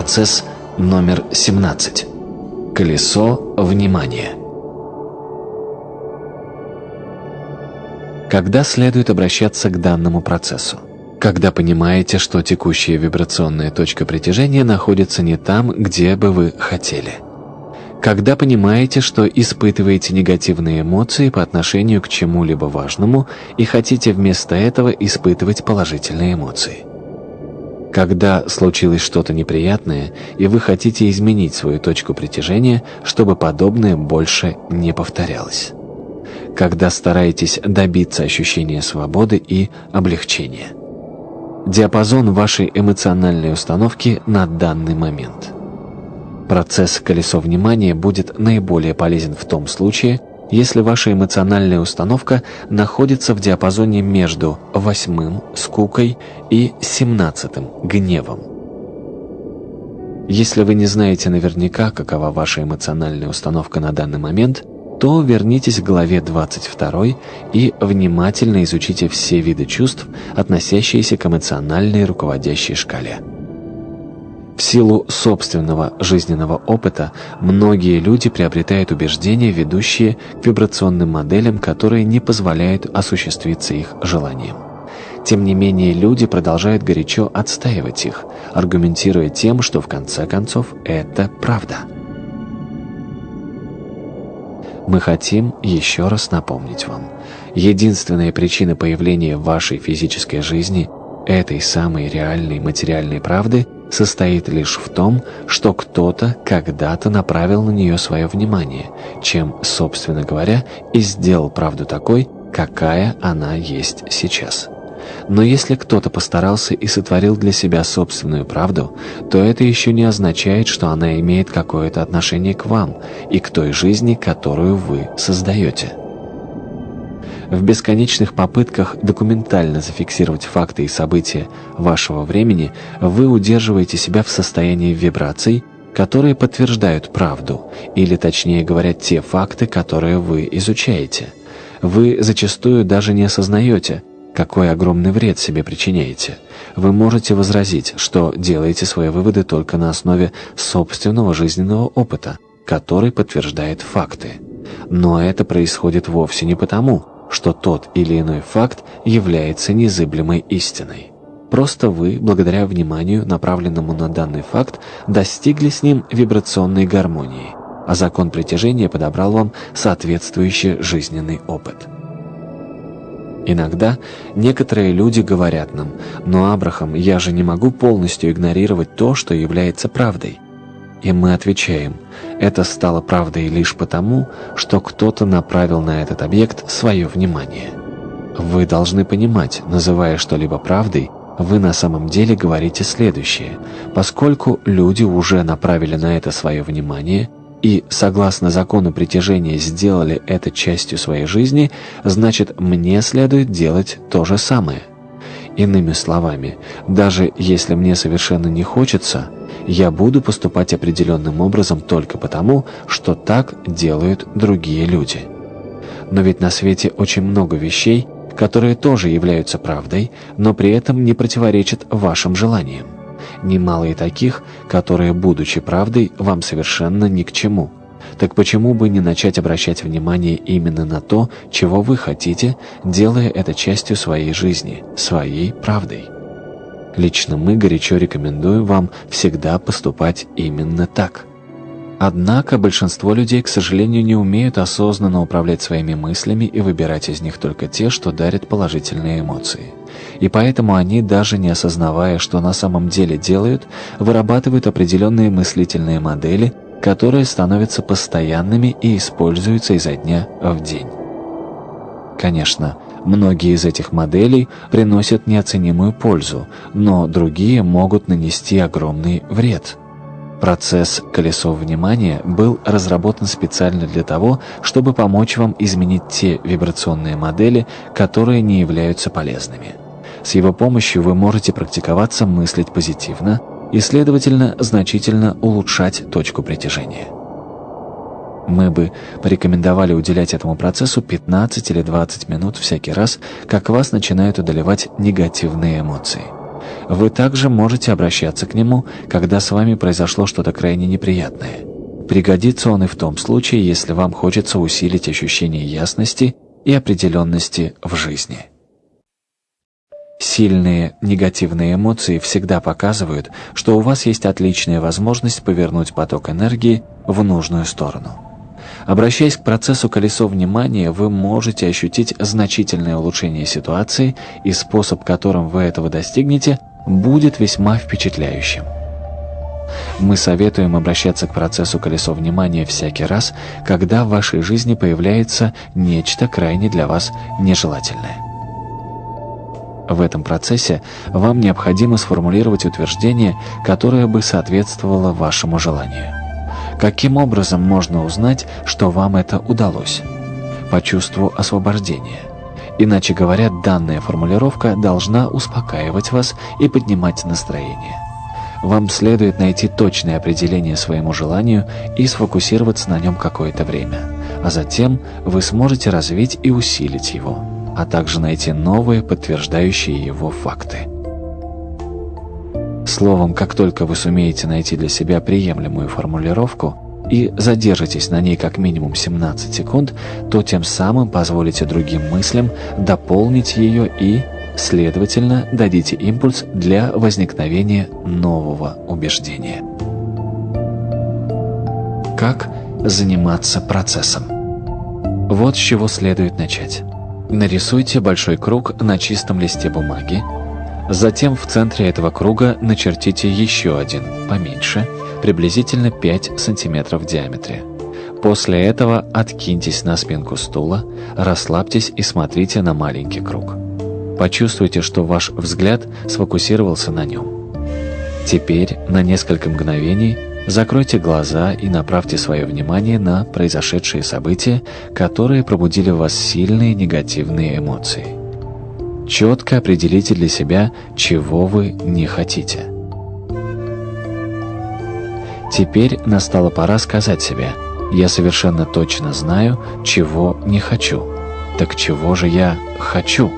Процесс номер 17. Колесо внимания. Когда следует обращаться к данному процессу? Когда понимаете, что текущая вибрационная точка притяжения находится не там, где бы вы хотели. Когда понимаете, что испытываете негативные эмоции по отношению к чему-либо важному и хотите вместо этого испытывать положительные эмоции. Когда случилось что-то неприятное, и вы хотите изменить свою точку притяжения, чтобы подобное больше не повторялось. Когда стараетесь добиться ощущения свободы и облегчения. Диапазон вашей эмоциональной установки на данный момент – Процесс колесо внимания будет наиболее полезен в том случае, если ваша эмоциональная установка находится в диапазоне между восьмым – скукой и семнадцатым – гневом. Если вы не знаете наверняка, какова ваша эмоциональная установка на данный момент, то вернитесь к главе 22 и внимательно изучите все виды чувств, относящиеся к эмоциональной руководящей шкале. В силу собственного жизненного опыта многие люди приобретают убеждения, ведущие к вибрационным моделям, которые не позволяют осуществиться их желаниям. Тем не менее, люди продолжают горячо отстаивать их, аргументируя тем, что в конце концов это правда. Мы хотим еще раз напомнить вам, единственная причина появления вашей физической жизни этой самой реальной материальной правды – состоит лишь в том, что кто-то когда-то направил на нее свое внимание, чем, собственно говоря, и сделал правду такой, какая она есть сейчас. Но если кто-то постарался и сотворил для себя собственную правду, то это еще не означает, что она имеет какое-то отношение к вам и к той жизни, которую вы создаете. В бесконечных попытках документально зафиксировать факты и события вашего времени вы удерживаете себя в состоянии вибраций, которые подтверждают правду, или точнее говоря, те факты, которые вы изучаете. Вы зачастую даже не осознаете, какой огромный вред себе причиняете. Вы можете возразить, что делаете свои выводы только на основе собственного жизненного опыта, который подтверждает факты. Но это происходит вовсе не потому, что тот или иной факт является незыблемой истиной. Просто вы, благодаря вниманию, направленному на данный факт, достигли с ним вибрационной гармонии, а закон притяжения подобрал вам соответствующий жизненный опыт. Иногда некоторые люди говорят нам, «Но, Абрахам, я же не могу полностью игнорировать то, что является правдой». И мы отвечаем, это стало правдой лишь потому, что кто-то направил на этот объект свое внимание. Вы должны понимать, называя что-либо правдой, вы на самом деле говорите следующее. Поскольку люди уже направили на это свое внимание и, согласно закону притяжения, сделали это частью своей жизни, значит, мне следует делать то же самое. Иными словами, даже если мне совершенно не хочется – я буду поступать определенным образом только потому, что так делают другие люди. Но ведь на свете очень много вещей, которые тоже являются правдой, но при этом не противоречат вашим желаниям. Немало и таких, которые, будучи правдой, вам совершенно ни к чему. Так почему бы не начать обращать внимание именно на то, чего вы хотите, делая это частью своей жизни, своей правдой? Лично мы горячо рекомендуем вам всегда поступать именно так. Однако большинство людей, к сожалению, не умеют осознанно управлять своими мыслями и выбирать из них только те, что дарят положительные эмоции. И поэтому они, даже не осознавая, что на самом деле делают, вырабатывают определенные мыслительные модели, которые становятся постоянными и используются изо дня в день. Конечно, Многие из этих моделей приносят неоценимую пользу, но другие могут нанести огромный вред. Процесс «Колесо внимания» был разработан специально для того, чтобы помочь вам изменить те вибрационные модели, которые не являются полезными. С его помощью вы можете практиковаться мыслить позитивно и, следовательно, значительно улучшать точку притяжения. Мы бы порекомендовали уделять этому процессу 15 или 20 минут всякий раз, как вас начинают одолевать негативные эмоции. Вы также можете обращаться к нему, когда с вами произошло что-то крайне неприятное. Пригодится он и в том случае, если вам хочется усилить ощущение ясности и определенности в жизни. Сильные негативные эмоции всегда показывают, что у вас есть отличная возможность повернуть поток энергии в нужную сторону. Обращаясь к процессу колесо внимания, вы можете ощутить значительное улучшение ситуации, и способ, которым вы этого достигнете, будет весьма впечатляющим. Мы советуем обращаться к процессу колесо внимания всякий раз, когда в вашей жизни появляется нечто крайне для вас нежелательное. В этом процессе вам необходимо сформулировать утверждение, которое бы соответствовало вашему желанию. Каким образом можно узнать, что вам это удалось? По чувству освобождения. Иначе говоря, данная формулировка должна успокаивать вас и поднимать настроение. Вам следует найти точное определение своему желанию и сфокусироваться на нем какое-то время, а затем вы сможете развить и усилить его а также найти новые, подтверждающие его факты. Словом, как только вы сумеете найти для себя приемлемую формулировку и задержитесь на ней как минимум 17 секунд, то тем самым позволите другим мыслям дополнить ее и, следовательно, дадите импульс для возникновения нового убеждения. Как заниматься процессом? Вот с чего следует начать. Нарисуйте большой круг на чистом листе бумаги. Затем в центре этого круга начертите еще один, поменьше, приблизительно 5 см в диаметре. После этого откиньтесь на спинку стула, расслабьтесь и смотрите на маленький круг. Почувствуйте, что ваш взгляд сфокусировался на нем. Теперь на несколько мгновений Закройте глаза и направьте свое внимание на произошедшие события, которые пробудили в вас сильные негативные эмоции. Четко определите для себя, чего вы не хотите. Теперь настала пора сказать себе «Я совершенно точно знаю, чего не хочу». Так чего же я хочу?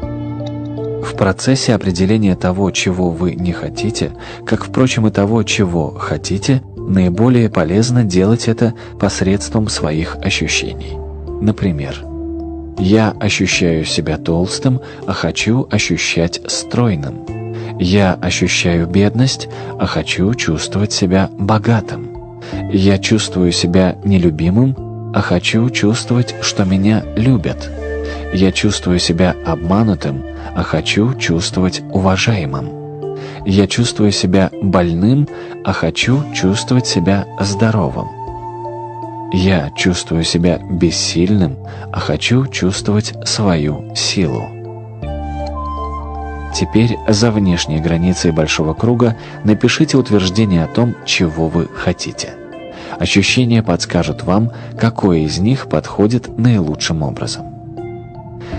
В процессе определения того, чего вы не хотите, как, впрочем, и того, чего хотите, наиболее полезно делать это посредством своих ощущений. Например, «Я ощущаю себя толстым, а хочу ощущать стройным». «Я ощущаю бедность, а хочу чувствовать себя богатым». «Я чувствую себя нелюбимым, а хочу чувствовать, что меня любят». «Я чувствую себя обманутым, а хочу чувствовать уважаемым. Я чувствую себя больным, а хочу чувствовать себя здоровым. Я чувствую себя бессильным, а хочу чувствовать свою силу. Теперь за внешней границей большого круга напишите утверждение о том, чего вы хотите. Ощущения подскажут вам, какое из них подходит наилучшим образом.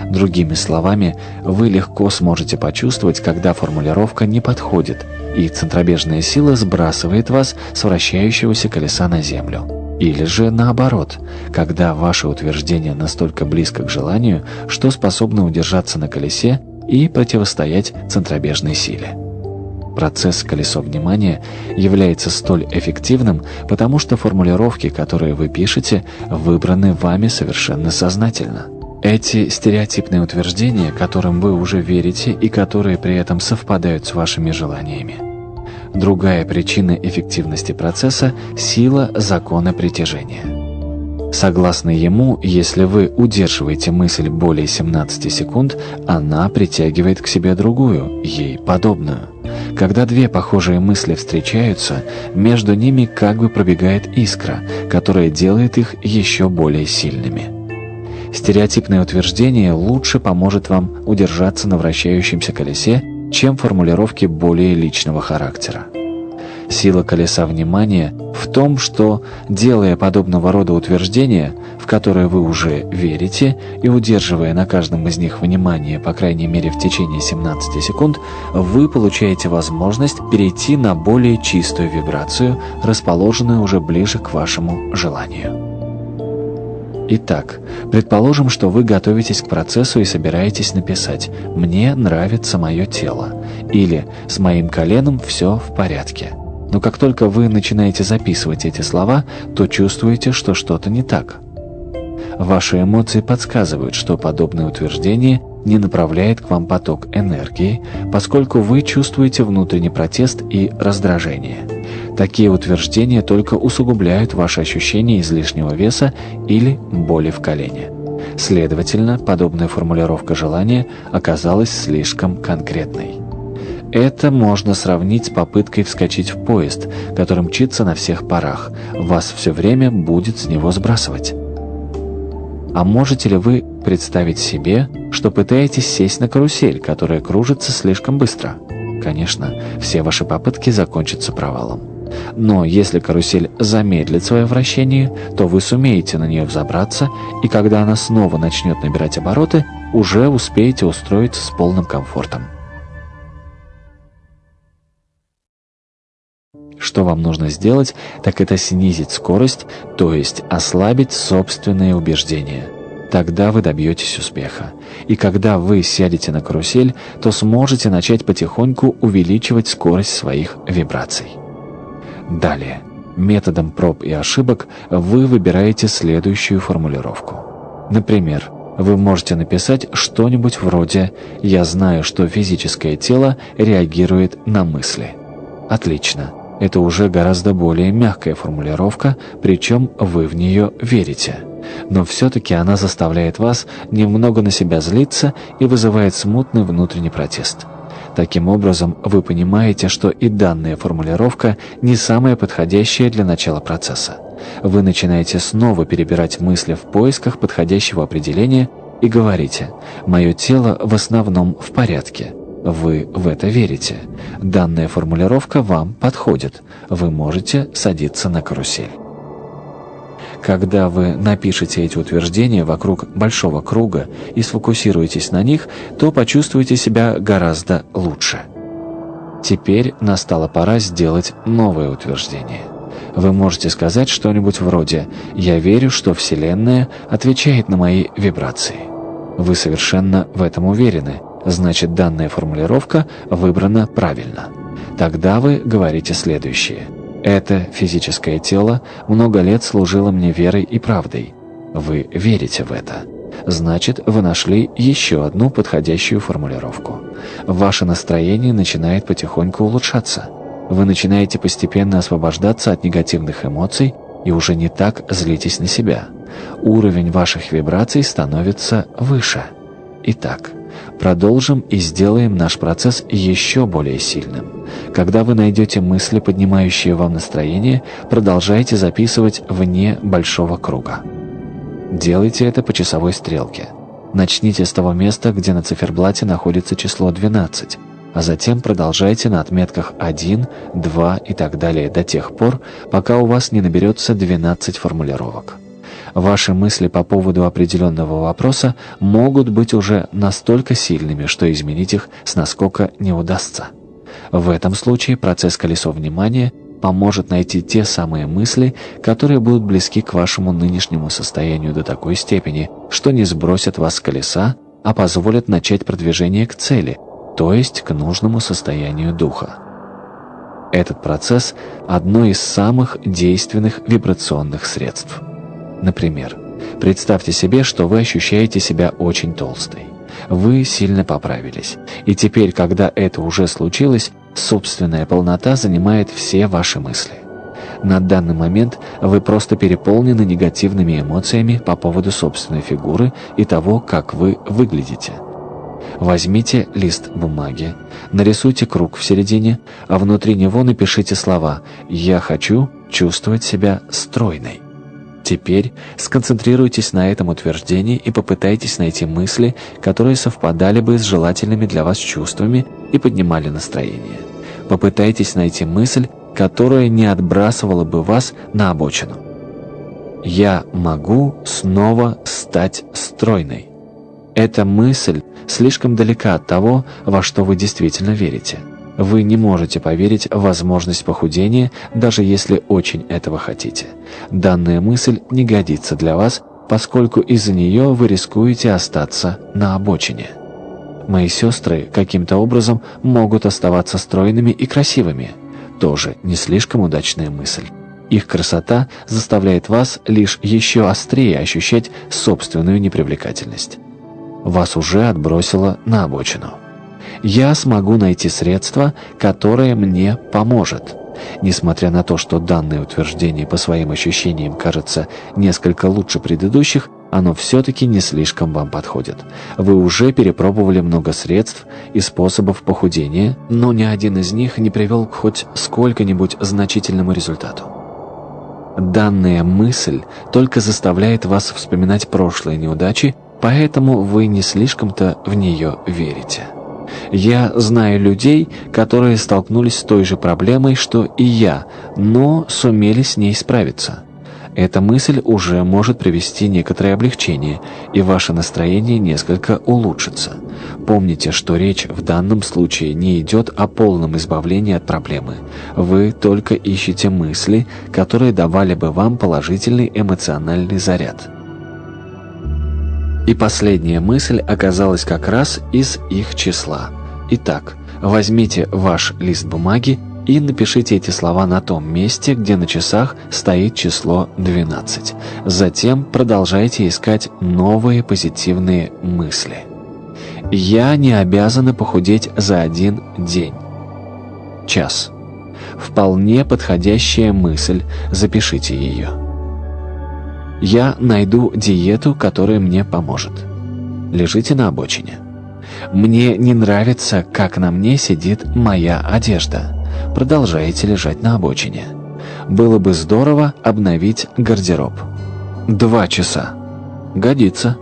Другими словами, вы легко сможете почувствовать, когда формулировка не подходит, и центробежная сила сбрасывает вас с вращающегося колеса на землю. Или же наоборот, когда ваше утверждение настолько близко к желанию, что способно удержаться на колесе и противостоять центробежной силе. Процесс колесо внимания является столь эффективным, потому что формулировки, которые вы пишете, выбраны вами совершенно сознательно. Эти стереотипные утверждения, которым вы уже верите и которые при этом совпадают с вашими желаниями. Другая причина эффективности процесса – сила закона притяжения. Согласно ему, если вы удерживаете мысль более 17 секунд, она притягивает к себе другую, ей подобную. Когда две похожие мысли встречаются, между ними как бы пробегает искра, которая делает их еще более сильными. Стереотипное утверждение лучше поможет вам удержаться на вращающемся колесе, чем формулировки более личного характера. Сила колеса внимания в том, что, делая подобного рода утверждения, в которые вы уже верите, и удерживая на каждом из них внимание, по крайней мере в течение 17 секунд, вы получаете возможность перейти на более чистую вибрацию, расположенную уже ближе к вашему желанию. Итак, предположим, что вы готовитесь к процессу и собираетесь написать «Мне нравится мое тело» или «С моим коленом все в порядке». Но как только вы начинаете записывать эти слова, то чувствуете, что что-то не так. Ваши эмоции подсказывают, что подобное утверждение не направляет к вам поток энергии, поскольку вы чувствуете внутренний протест и раздражение. Такие утверждения только усугубляют ваше ощущение излишнего веса или боли в колене. Следовательно, подобная формулировка желания оказалась слишком конкретной. Это можно сравнить с попыткой вскочить в поезд, который мчится на всех парах. Вас все время будет с него сбрасывать. А можете ли вы представить себе, что пытаетесь сесть на карусель, которая кружится слишком быстро? Конечно, все ваши попытки закончатся провалом. Но если карусель замедлит свое вращение, то вы сумеете на нее взобраться, и когда она снова начнет набирать обороты, уже успеете устроиться с полным комфортом. Что вам нужно сделать, так это снизить скорость, то есть ослабить собственные убеждения. Тогда вы добьетесь успеха. И когда вы сядете на карусель, то сможете начать потихоньку увеличивать скорость своих вибраций. Далее. Методом проб и ошибок вы выбираете следующую формулировку. Например, вы можете написать что-нибудь вроде «Я знаю, что физическое тело реагирует на мысли». Отлично. Это уже гораздо более мягкая формулировка, причем вы в нее верите. Но все-таки она заставляет вас немного на себя злиться и вызывает смутный внутренний протест. Таким образом, вы понимаете, что и данная формулировка не самая подходящая для начала процесса. Вы начинаете снова перебирать мысли в поисках подходящего определения и говорите «Мое тело в основном в порядке». Вы в это верите. Данная формулировка вам подходит. Вы можете садиться на карусель. Когда вы напишете эти утверждения вокруг большого круга и сфокусируетесь на них, то почувствуете себя гораздо лучше. Теперь настала пора сделать новое утверждение. Вы можете сказать что-нибудь вроде «Я верю, что Вселенная отвечает на мои вибрации». Вы совершенно в этом уверены, значит данная формулировка выбрана правильно. Тогда вы говорите следующее. Это физическое тело много лет служило мне верой и правдой. Вы верите в это. Значит, вы нашли еще одну подходящую формулировку. Ваше настроение начинает потихоньку улучшаться. Вы начинаете постепенно освобождаться от негативных эмоций и уже не так злитесь на себя. Уровень ваших вибраций становится выше. Итак, Продолжим и сделаем наш процесс еще более сильным. Когда вы найдете мысли, поднимающие вам настроение, продолжайте записывать вне большого круга. Делайте это по часовой стрелке. Начните с того места, где на циферблате находится число 12, а затем продолжайте на отметках 1, 2 и так далее до тех пор, пока у вас не наберется 12 формулировок. Ваши мысли по поводу определенного вопроса могут быть уже настолько сильными, что изменить их с наскока не удастся. В этом случае процесс колесо внимания поможет найти те самые мысли, которые будут близки к вашему нынешнему состоянию до такой степени, что не сбросят вас с колеса, а позволят начать продвижение к цели, то есть к нужному состоянию духа. Этот процесс – одно из самых действенных вибрационных средств. Например, представьте себе, что вы ощущаете себя очень толстой. Вы сильно поправились. И теперь, когда это уже случилось, собственная полнота занимает все ваши мысли. На данный момент вы просто переполнены негативными эмоциями по поводу собственной фигуры и того, как вы выглядите. Возьмите лист бумаги, нарисуйте круг в середине, а внутри него напишите слова «Я хочу чувствовать себя стройной». Теперь сконцентрируйтесь на этом утверждении и попытайтесь найти мысли, которые совпадали бы с желательными для вас чувствами и поднимали настроение. Попытайтесь найти мысль, которая не отбрасывала бы вас на обочину. «Я могу снова стать стройной». Эта мысль слишком далека от того, во что вы действительно верите. Вы не можете поверить в возможность похудения, даже если очень этого хотите. Данная мысль не годится для вас, поскольку из-за нее вы рискуете остаться на обочине. Мои сестры каким-то образом могут оставаться стройными и красивыми. Тоже не слишком удачная мысль. Их красота заставляет вас лишь еще острее ощущать собственную непривлекательность. Вас уже отбросило на обочину. Я смогу найти средство, которое мне поможет. Несмотря на то, что данное утверждение по своим ощущениям кажется несколько лучше предыдущих, оно все-таки не слишком вам подходит. Вы уже перепробовали много средств и способов похудения, но ни один из них не привел к хоть сколько-нибудь значительному результату. Данная мысль только заставляет вас вспоминать прошлые неудачи, поэтому вы не слишком-то в нее верите. Я знаю людей, которые столкнулись с той же проблемой, что и я, но сумели с ней справиться. Эта мысль уже может привести некоторое облегчение, и ваше настроение несколько улучшится. Помните, что речь в данном случае не идет о полном избавлении от проблемы. Вы только ищете мысли, которые давали бы вам положительный эмоциональный заряд. И последняя мысль оказалась как раз из их числа. Итак, возьмите ваш лист бумаги и напишите эти слова на том месте, где на часах стоит число 12. Затем продолжайте искать новые позитивные мысли. «Я не обязана похудеть за один день». Час. Вполне подходящая мысль, запишите ее. Я найду диету, которая мне поможет. Лежите на обочине. Мне не нравится, как на мне сидит моя одежда. Продолжаете лежать на обочине. Было бы здорово обновить гардероб. Два часа. Годится.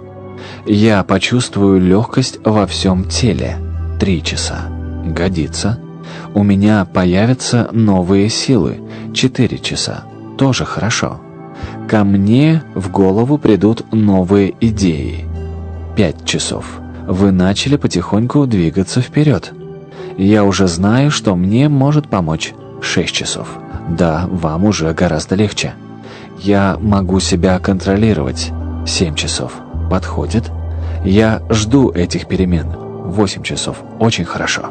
Я почувствую легкость во всем теле. Три часа. Годится. У меня появятся новые силы. Четыре часа. Тоже хорошо. Ко мне в голову придут новые идеи. Пять часов. Вы начали потихоньку двигаться вперед. Я уже знаю, что мне может помочь. Шесть часов. Да, вам уже гораздо легче. Я могу себя контролировать. Семь часов. Подходит? Я жду этих перемен. Восемь часов. Очень хорошо.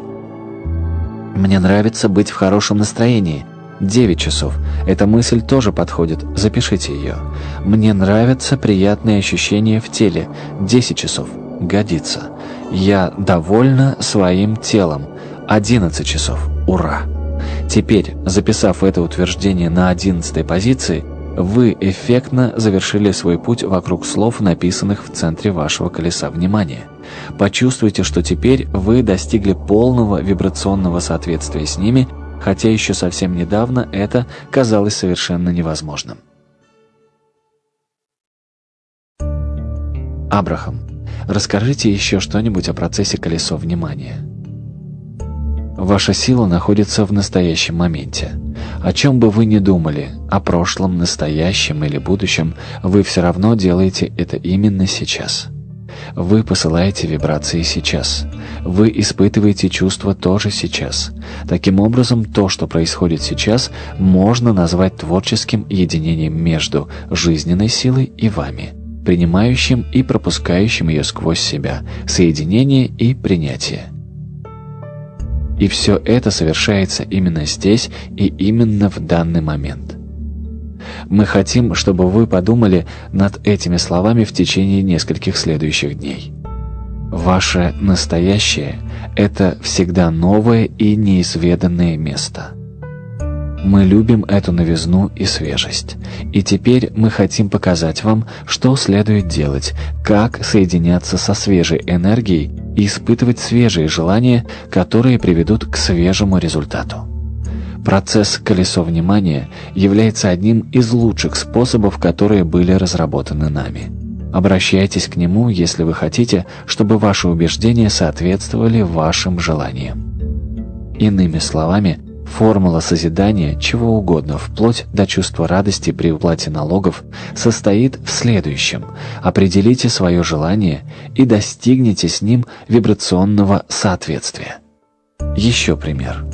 Мне нравится быть в хорошем настроении. 9 часов. Эта мысль тоже подходит, запишите ее. Мне нравятся приятные ощущения в теле. 10 часов. Годится. Я довольна своим телом. 11 часов. Ура! Теперь, записав это утверждение на 11 позиции, вы эффектно завершили свой путь вокруг слов, написанных в центре вашего колеса внимания. Почувствуйте, что теперь вы достигли полного вибрационного соответствия с ними – хотя еще совсем недавно это казалось совершенно невозможным. Абрахам, расскажите еще что-нибудь о процессе колесо внимания. Ваша сила находится в настоящем моменте. О чем бы вы ни думали, о прошлом, настоящем или будущем, вы все равно делаете это именно сейчас. Вы посылаете вибрации сейчас. Вы испытываете чувства тоже сейчас. Таким образом, то, что происходит сейчас, можно назвать творческим единением между жизненной силой и вами, принимающим и пропускающим ее сквозь себя, соединение и принятие. И все это совершается именно здесь и именно в данный момент. Мы хотим, чтобы вы подумали над этими словами в течение нескольких следующих дней. Ваше настоящее – это всегда новое и неизведанное место. Мы любим эту новизну и свежесть. И теперь мы хотим показать вам, что следует делать, как соединяться со свежей энергией и испытывать свежие желания, которые приведут к свежему результату. Процесс «Колесо внимания» является одним из лучших способов, которые были разработаны нами. Обращайтесь к нему, если вы хотите, чтобы ваши убеждения соответствовали вашим желаниям. Иными словами, формула созидания чего угодно, вплоть до чувства радости при уплате налогов, состоит в следующем. Определите свое желание и достигните с ним вибрационного соответствия. Еще пример.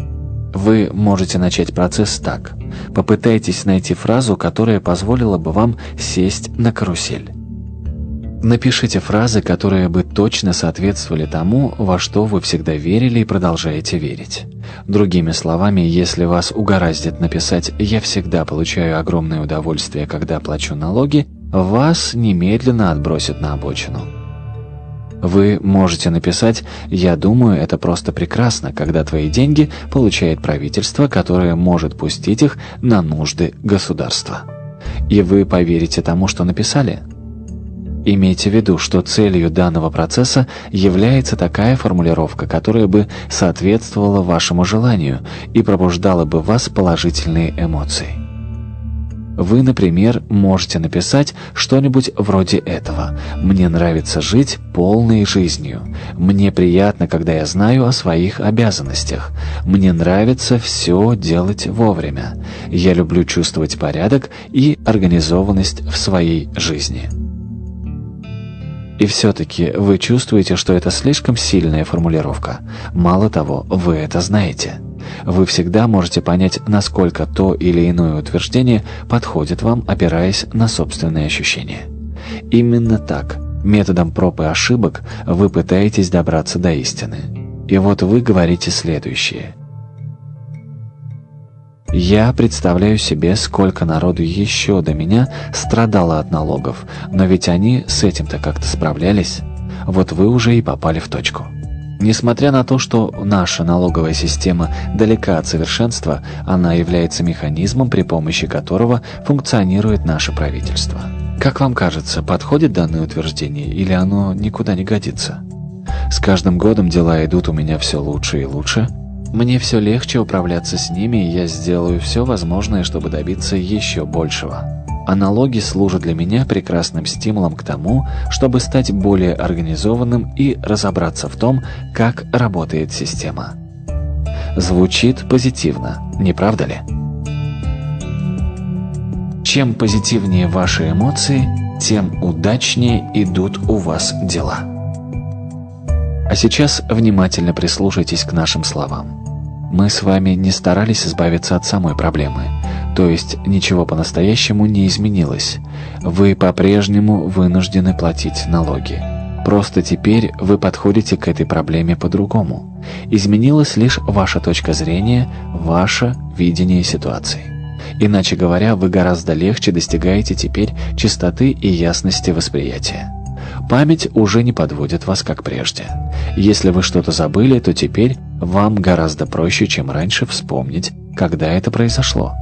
Вы можете начать процесс так. Попытайтесь найти фразу, которая позволила бы вам сесть на карусель. Напишите фразы, которые бы точно соответствовали тому, во что вы всегда верили и продолжаете верить. Другими словами, если вас угораздит написать «я всегда получаю огромное удовольствие, когда плачу налоги», вас немедленно отбросят на обочину. Вы можете написать «Я думаю, это просто прекрасно, когда твои деньги получает правительство, которое может пустить их на нужды государства». И вы поверите тому, что написали? Имейте в виду, что целью данного процесса является такая формулировка, которая бы соответствовала вашему желанию и пробуждала бы в вас положительные эмоции. Вы, например, можете написать что-нибудь вроде этого. «Мне нравится жить полной жизнью. Мне приятно, когда я знаю о своих обязанностях. Мне нравится все делать вовремя. Я люблю чувствовать порядок и организованность в своей жизни». И все-таки вы чувствуете, что это слишком сильная формулировка. Мало того, вы это знаете. Вы всегда можете понять, насколько то или иное утверждение подходит вам, опираясь на собственные ощущения. Именно так, методом проб и ошибок, вы пытаетесь добраться до истины. И вот вы говорите следующее. Я представляю себе, сколько народу еще до меня страдало от налогов, но ведь они с этим-то как-то справлялись. Вот вы уже и попали в точку. Несмотря на то, что наша налоговая система далека от совершенства, она является механизмом, при помощи которого функционирует наше правительство. Как вам кажется, подходит данное утверждение или оно никуда не годится? С каждым годом дела идут у меня все лучше и лучше. Мне все легче управляться с ними, и я сделаю все возможное, чтобы добиться еще большего. Аналоги служат для меня прекрасным стимулом к тому, чтобы стать более организованным и разобраться в том, как работает система. Звучит позитивно, не правда ли? Чем позитивнее ваши эмоции, тем удачнее идут у вас дела. А сейчас внимательно прислушайтесь к нашим словам. Мы с вами не старались избавиться от самой проблемы – то есть ничего по-настоящему не изменилось. Вы по-прежнему вынуждены платить налоги. Просто теперь вы подходите к этой проблеме по-другому. Изменилась лишь ваша точка зрения, ваше видение ситуации. Иначе говоря, вы гораздо легче достигаете теперь чистоты и ясности восприятия. Память уже не подводит вас, как прежде. Если вы что-то забыли, то теперь вам гораздо проще, чем раньше, вспомнить, когда это произошло.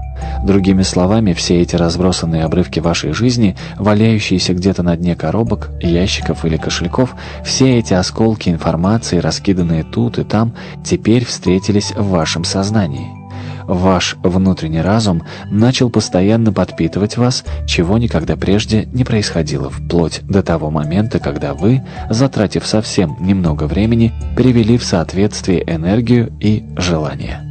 Другими словами, все эти разбросанные обрывки вашей жизни, валяющиеся где-то на дне коробок, ящиков или кошельков, все эти осколки информации, раскиданные тут и там, теперь встретились в вашем сознании. Ваш внутренний разум начал постоянно подпитывать вас, чего никогда прежде не происходило, вплоть до того момента, когда вы, затратив совсем немного времени, привели в соответствие энергию и желание.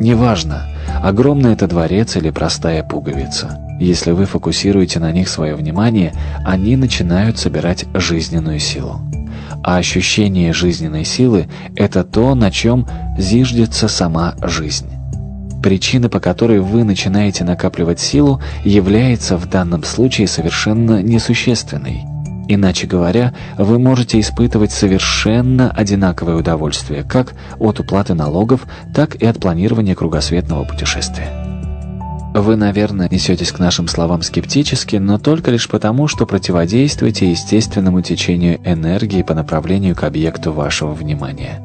Неважно, огромный это дворец или простая пуговица. Если вы фокусируете на них свое внимание, они начинают собирать жизненную силу. А ощущение жизненной силы – это то, на чем зиждется сама жизнь. Причина, по которой вы начинаете накапливать силу, является в данном случае совершенно несущественной – Иначе говоря, вы можете испытывать совершенно одинаковое удовольствие как от уплаты налогов, так и от планирования кругосветного путешествия. Вы, наверное, несетесь к нашим словам скептически, но только лишь потому, что противодействуете естественному течению энергии по направлению к объекту вашего внимания.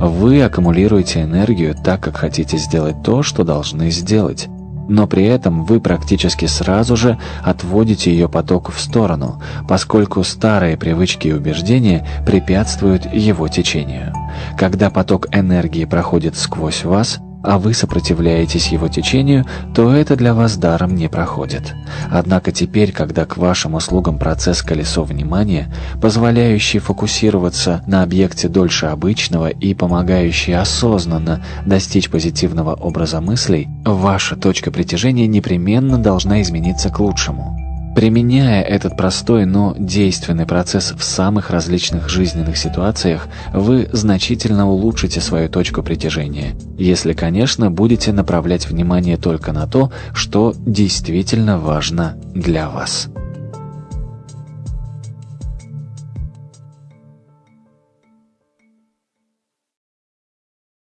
Вы аккумулируете энергию так, как хотите сделать то, что должны сделать, но при этом вы практически сразу же отводите ее поток в сторону, поскольку старые привычки и убеждения препятствуют его течению. Когда поток энергии проходит сквозь вас, а вы сопротивляетесь его течению, то это для вас даром не проходит. Однако теперь, когда к вашим услугам процесс колесо внимания, позволяющий фокусироваться на объекте дольше обычного и помогающий осознанно достичь позитивного образа мыслей, ваша точка притяжения непременно должна измениться к лучшему. Применяя этот простой, но действенный процесс в самых различных жизненных ситуациях, вы значительно улучшите свою точку притяжения, если, конечно, будете направлять внимание только на то, что действительно важно для вас.